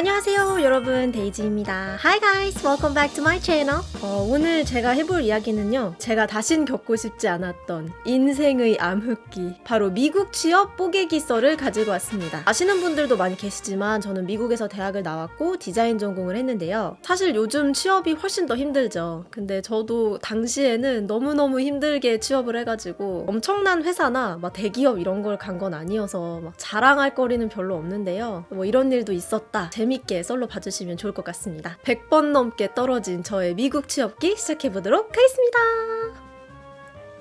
안녕하세요 여러분. 데이지입니다. Hi guys. Welcome back to my channel. 어, 오늘 제가 해볼 이야기는요. 제가 다신 겪고 싶지 않았던 인생의 암흑기 바로 미국 취업 뽀개기 썰을 가지고 왔습니다. 아시는 분들도 많이 계시지만 저는 미국에서 대학을 나왔고 디자인 전공을 했는데요. 사실 요즘 취업이 훨씬 더 힘들죠. 근데 저도 당시에는 너무너무 힘들게 취업을 해가지고 엄청난 회사나 막 대기업 이런 걸 간 건 아니어서 막 자랑할 거리는 별로 없는데요. 뭐 이런 일도 있었다 재밌게 썰로 봐주시면 좋을 것 같습니다. 100번 넘게 떨어진 저의 미국 취업기 시작해보도록 하겠습니다.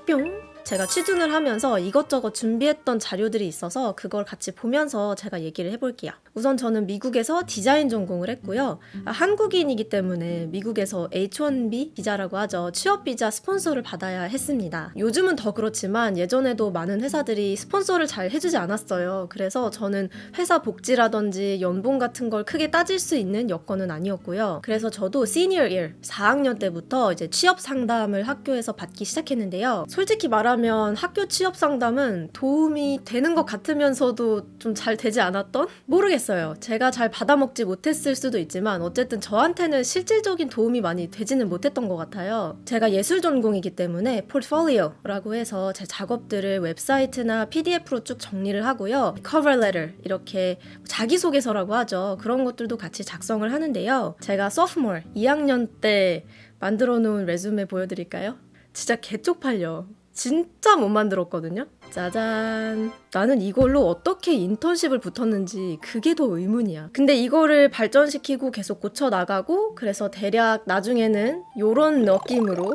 뿅! 제가 취준을 하면서 이것저것 준비했던 자료들이 있어서 그걸 같이 보면서 제가 얘기를 해볼게요. 우선 저는 미국에서 디자인 전공을 했고요. 아, 한국인이기 때문에 미국에서 H1B 비자라고 하죠. 취업 비자 스폰서를 받아야 했습니다. 요즘은 더 그렇지만 예전에도 많은 회사들이 스폰서를 잘 해주지 않았어요. 그래서 저는 회사 복지라든지 연봉 같은 걸 크게 따질 수 있는 여건은 아니었고요. 그래서 저도 시니어 1 4학년 때부터 이제 취업 상담을 학교에서 받기 시작했는데요. 솔직히 말하면 학교 취업 상담은 도움이 되는 것 같으면서도 좀 잘 되지 않았던? 모르겠어요. 제가 잘 받아먹지 못했을 수도 있지만 어쨌든 저한테는 실질적인 도움이 많이 되지는 못했던 것 같아요. 제가 예술 전공이기 때문에 포트폴리오라고 해서 제 작업들을 웹사이트나 PDF로 쭉 정리를 하고요. cover letter 이렇게 자기소개서라고 하죠. 그런 것들도 같이 작성을 하는데요. 제가 sophomore 2학년 때 만들어 놓은 resume 보여드릴까요? 진짜 개쪽팔려. 진짜 못 만들었거든요. 짜잔. 나는 이걸로 어떻게 인턴십을 붙었는지 그게 더 의문이야. 근데 이거를 발전시키고 계속 고쳐 나가고 그래서 대략 나중에는 요런 느낌으로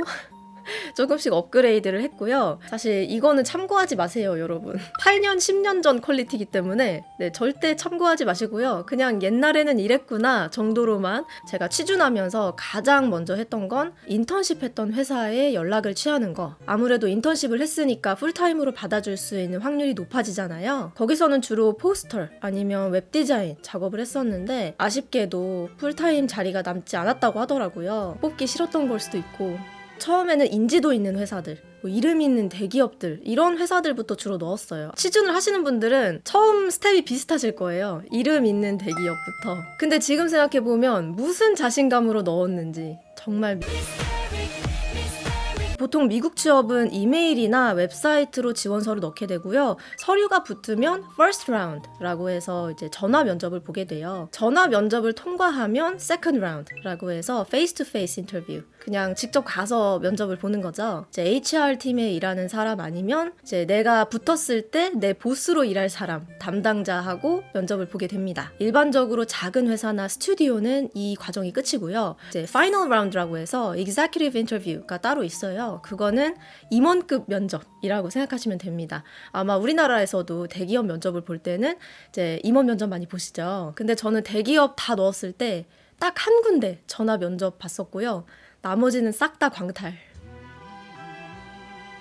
조금씩 업그레이드를 했고요. 사실 이거는 참고하지 마세요, 여러분. 8년, 10년 전 quality이기 때문에 네, 절대 참고하지 마시고요. 그냥 옛날에는 이랬구나 정도로만 제가 취준하면서 가장 먼저 했던 건 인턴십 했던 회사에 연락을 취하는 거. 아무래도 인턴십을 했으니까 풀타임으로 받아줄 수 있는 확률이 높아지잖아요. 거기서는 주로 포스터 아니면 웹디자인 작업을 했었는데 아쉽게도 풀타임 자리가 남지 않았다고 하더라고요. 뽑기 싫었던 걸 수도 있고 처음에는 인지도 있는 회사들 뭐 이름 있는 대기업들 이런 회사들부터 주로 넣었어요. 취준을 하시는 분들은 처음 스텝이 비슷하실 거예요. 이름 있는 대기업부터. 근데 지금 생각해보면 무슨 자신감으로 넣었는지 정말 보통 미국 취업은 이메일이나 웹사이트로 지원서를 넣게 되고요. 서류가 붙으면 first round라고 해서 이제 전화 면접을 보게 돼요. 전화 면접을 통과하면 second round라고 해서 face to face 인터뷰. 그냥 직접 가서 면접을 보는 거죠. 이제 HR 팀에 일하는 사람 아니면 이제 내가 붙었을 때 내 보스로 일할 사람 담당자하고 면접을 보게 됩니다. 일반적으로 작은 회사나 스튜디오는 이 과정이 끝이고요. 이제 final round라고 해서 executive interview가 따로 있어 요. 그거는 임원급 면접이라고 생각하시면 됩니다. 아마 우리나라에서도 대기업 면접을 볼 때는 이제 임원 면접 많이 보시죠. 근데 저는 대기업 다 넣었을 때 딱 한 군데 전화 면접 봤었고요. 나머지는 싹 다 광탈.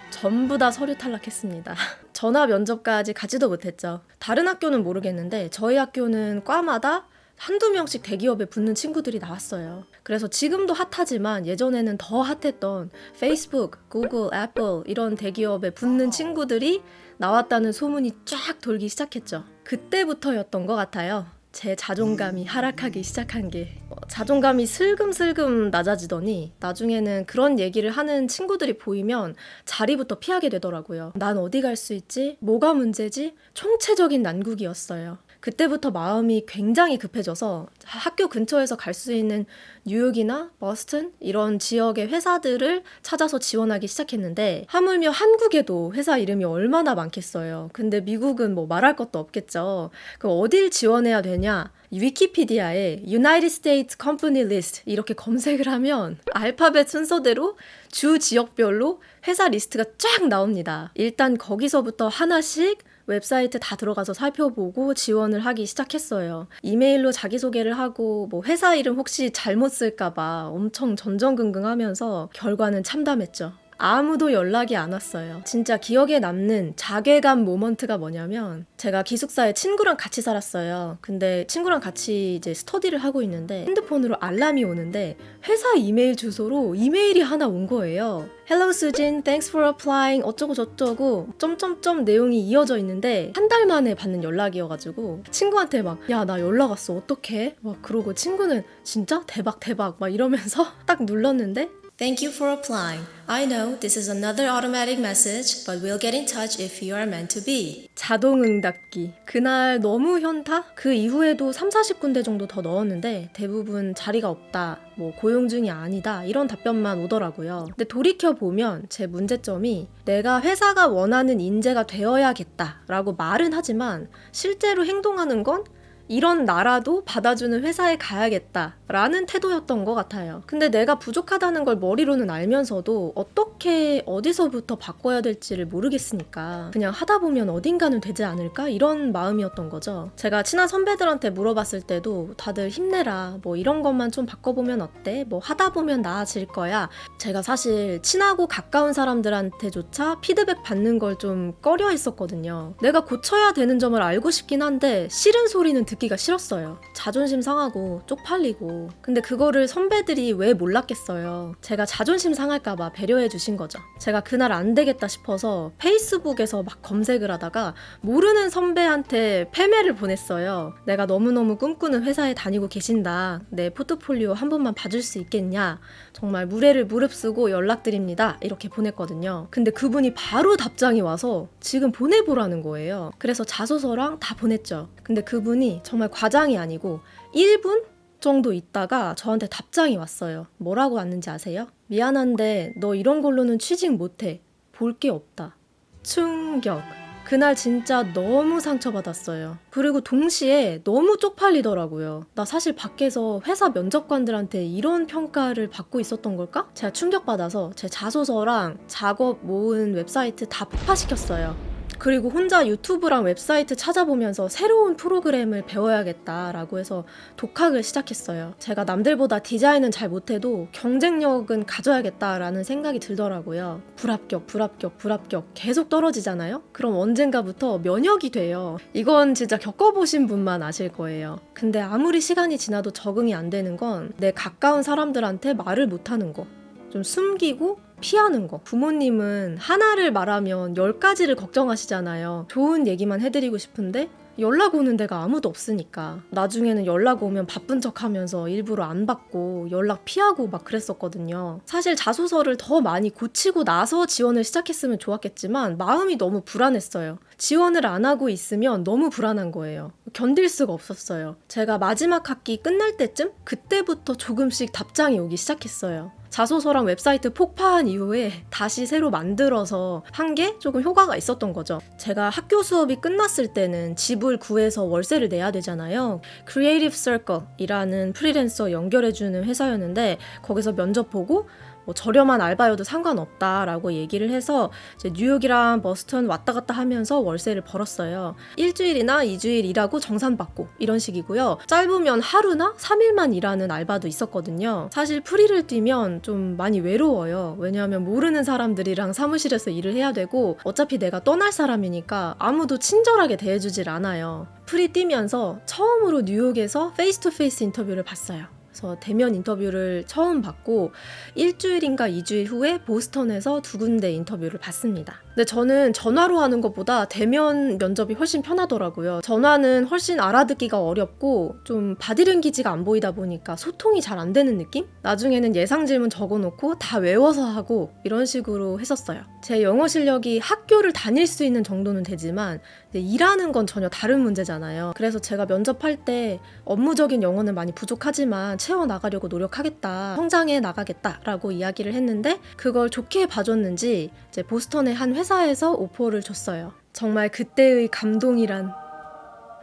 전부 다 서류 탈락했습니다. 전화 면접까지 가지도 못했죠. 다른 학교는 모르겠는데 저희 학교는 과마다 한두 명씩 대기업에 붙는 친구들이 나왔어요. 그래서 지금도 핫하지만 예전에는 더 핫했던 페이스북, 구글, 애플 이런 대기업에 붙는 친구들이 나왔다는 소문이 쫙 돌기 시작했죠. 그때부터였던 것 같아요. 제 자존감이 하락하기 시작한 게 어, 자존감이 슬금슬금 낮아지더니 나중에는 그런 얘기를 하는 친구들이 보이면 자리부터 피하게 되더라고요. 난 어디 갈 수 있지? 뭐가 문제지? 총체적인 난국이었어요. 그때부터 마음이 굉장히 급해져서 학교 근처에서 갈 수 있는 뉴욕이나 보스턴 이런 지역의 회사들을 찾아서 지원하기 시작했는데 하물며 한국에도 회사 이름이 얼마나 많겠어요. 근데 미국은 뭐 말할 것도 없겠죠. 그럼 어딜 지원해야 되냐? 위키피디아에 United States Company List 이렇게 검색을 하면 알파벳 순서대로 주 지역별로 회사 리스트가 쫙 나옵니다. 일단 거기서부터 하나씩 웹사이트 다 들어가서 살펴보고 지원을 하기 시작했어요. 이메일로 자기소개를 하고 뭐 회사 이름 혹시 잘못 쓸까봐 엄청 전전긍긍하면서 결과는 참담했죠. 아무도 연락이 안 왔어요. 진짜 기억에 남는 자괴감 모먼트가 뭐냐면 제가 기숙사에 친구랑 같이 살았어요. 근데 친구랑 같이 이제 스터디를 하고 있는데 핸드폰으로 알람이 오는데 회사 이메일 주소로 이메일이 하나 온 거예요. Hello 수진, thanks for applying 어쩌고 저쩌고 점점점 내용이 이어져 있는데 한 달 만에 받는 연락이어가지고 친구한테 막 야 나 연락 왔어 어떡해? 막 그러고 친구는 진짜 대박 대박 막 이러면서 딱 눌렀는데 Thank you for applying. I know this is another automatic message, but we'll get in touch if you are meant to be. 자동 응답기. 그날 너무 현타? 그 이후에도 3, 40군데 정도 더 넣었는데 대부분 자리가 없다, 뭐 고용 중이 아니다 이런 답변만 오더라고요. 근데 돌이켜 보면 제 문제점이 내가 회사가 원하는 인재가 되어야겠다 라고 말은 하지만 실제로 행동하는 건 이런 나라도 받아주는 회사에 가야겠다 라는 태도였던 것 같아요. 근데 내가 부족하다는 걸 머리로는 알면서도 어떻게 어디서부터 바꿔야 될지를 모르겠으니까 그냥 하다 보면 어딘가는 되지 않을까 이런 마음이었던 거죠. 제가 친한 선배들한테 물어봤을 때도 다들 힘내라 뭐 이런 것만 좀 바꿔보면 어때? 뭐 하다 보면 나아질 거야. 제가 사실 친하고 가까운 사람들한테조차 피드백 받는 걸 좀 꺼려 했었거든요. 내가 고쳐야 되는 점을 알고 싶긴 한데 싫은 소리는 듣기가 싫었어요. 자존심 상하고 쪽팔리고. 근데 그거를 선배들이 왜 몰랐겠어요. 제가 자존심 상할까봐 배려해 주신 거죠. 제가 그날 안 되겠다 싶어서 페이스북에서 막 검색을 하다가 모르는 선배한테 패매를 보냈어요. 내가 너무너무 꿈꾸는 회사에 다니고 계신다. 내 포트폴리오 한 번만 봐줄 수 있겠냐. 정말 무례를 무릅쓰고 연락드립니다. 이렇게 보냈거든요. 근데 그분이 바로 답장이 와서 지금 보내보라는 거예요. 그래서 자소서랑 다 보냈죠. 근데 그분이 정말 과장이 아니고 1분 정도 있다가 저한테 답장이 왔어요. 뭐라고 왔는지 아세요? 미안한데 너 이런 걸로는 취직 못해. 볼 게 없다. 충격. 그날 진짜 너무 상처받았어요. 그리고 동시에 너무 쪽팔리더라고요. 나 사실 밖에서 회사 면접관들한테 이런 평가를 받고 있었던 걸까? 제가 충격받아서 제 자소서랑 작업 모은 웹사이트 다 폭파시켰어요. 그리고 혼자 유튜브랑 웹사이트 찾아보면서 새로운 프로그램을 배워야겠다라고 해서 독학을 시작했어요. 제가 남들보다 디자인은 잘 못해도 경쟁력은 가져야겠다라는 생각이 들더라고요. 불합격, 불합격, 불합격 계속 떨어지잖아요? 그럼 언젠가부터 면역이 돼요. 이건 진짜 겪어보신 분만 아실 거예요. 근데 아무리 시간이 지나도 적응이 안 되는 건 내 가까운 사람들한테 말을 못하는 거. 좀 숨기고 피하는 거. 부모님은 하나를 말하면 열 가지를 걱정하시잖아요. 좋은 얘기만 해드리고 싶은데 연락 오는 데가 아무도 없으니까 나중에는 연락 오면 바쁜 척 하면서 일부러 안 받고 연락 피하고 막 그랬었거든요. 사실 자소서를 더 많이 고치고 나서 지원을 시작했으면 좋았겠지만 마음이 너무 불안했어요. 지원을 안 하고 있으면 너무 불안한 거예요. 견딜 수가 없었어요. 제가 마지막 학기 끝날 때쯤 그때부터 조금씩 답장이 오기 시작했어요. 자소서랑 웹사이트 폭파한 이후에 다시 새로 만들어서 한 게 조금 효과가 있었던 거죠. 제가 학교 수업이 끝났을 때는 집을 구해서 월세를 내야 되잖아요. Creative Circle이라는 프리랜서 연결해주는 회사였는데 거기서 면접 보고 뭐 저렴한 알바여도 상관없다라고 얘기를 해서 뉴욕이랑 보스턴 왔다 갔다 하면서 월세를 벌었어요. 일주일이나 이주일 일하고 정산받고 이런 식이고요. 짧으면 하루나 3일만 일하는 알바도 있었거든요. 사실 프리를 뛰면 좀 많이 외로워요. 왜냐하면 모르는 사람들이랑 사무실에서 일을 해야 되고 어차피 내가 떠날 사람이니까 아무도 친절하게 대해주질 않아요. 프리 뛰면서 처음으로 뉴욕에서 face to face 인터뷰를 봤어요. 그래서 대면 인터뷰를 처음 받고 일주일인가 이주일 후에 보스턴에서 두 군데 인터뷰를 받습니다. 근데 저는 전화로 하는 것보다 대면 면접이 훨씬 편하더라고요. 전화는 훨씬 알아듣기가 어렵고 좀 바디랭귀지가 안 보이다 보니까 소통이 잘 안 되는 느낌? 나중에는 예상 질문 적어놓고 다 외워서 하고 이런 식으로 했었어요. 제 영어 실력이 학교를 다닐 수 있는 정도는 되지만 일하는 건 전혀 다른 문제잖아요. 그래서 제가 면접할 때 업무적인 영어는 많이 부족하지만 채워나가려고 노력하겠다. 성장해 나가겠다라고 이야기를 했는데 그걸 좋게 봐줬는지 이제 보스턴의 한 회사 에서 오퍼를 줬어요. 정말 그때의 감동이란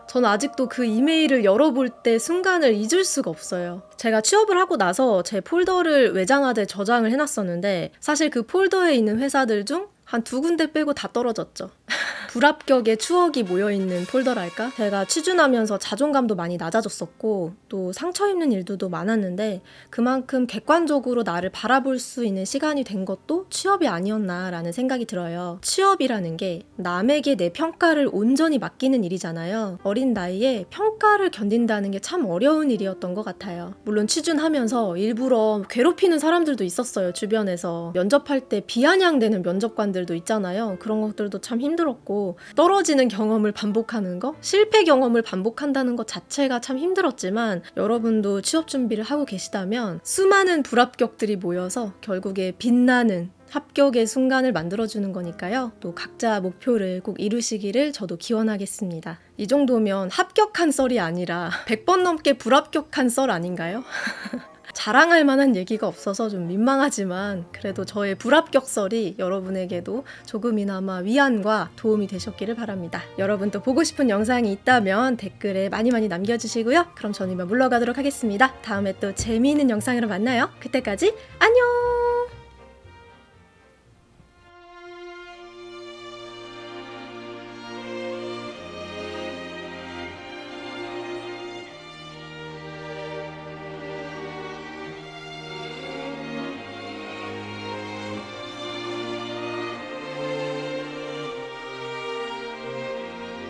저는 아직도 그 이메일을 열어볼 때 순간을 잊을 수가 없어요. 제가 취업을 하고 나서 제 폴더를 외장하드에 저장을 해놨었는데 사실 그 폴더에 있는 회사들 중 한 두 군데 빼고 다 떨어졌죠. 불합격의 추억이 모여있는 폴더랄까? 제가 취준하면서 자존감도 많이 낮아졌었고 또 상처 입는 일들도 많았는데 그만큼 객관적으로 나를 바라볼 수 있는 시간이 된 것도 취업이 아니었나라는 생각이 들어요. 취업이라는 게 남에게 내 평가를 온전히 맡기는 일이잖아요. 어린 나이에 평가를 견딘다는 게 참 어려운 일이었던 것 같아요. 물론 취준하면서 일부러 괴롭히는 사람들도 있었어요. 주변에서 면접할 때 비아냥대는 면접관들도 있잖아요. 그런 것들도 참 힘들었고 떨어지는 경험을 반복하는 거, 실패 경험을 반복한다는 것 자체가 참 힘들었지만 여러분도 취업 준비를 하고 계시다면 수많은 불합격들이 모여서 결국에 빛나는 합격의 순간을 만들어주는 거니까요. 또 각자 목표를 꼭 이루시기를 저도 기원하겠습니다. 이 정도면 합격한 썰이 아니라 100번 넘게 불합격한 썰 아닌가요? 자랑할 만한 얘기가 없어서 좀 민망하지만 그래도 저의 불합격설이 여러분에게도 조금이나마 위안과 도움이 되셨기를 바랍니다. 여러분 또 보고 싶은 영상이 있다면 댓글에 많이 많이 남겨주시고요. 그럼 저는 이만 물러가도록 하겠습니다. 다음에 또 재미있는 영상으로 만나요. 그때까지 안녕!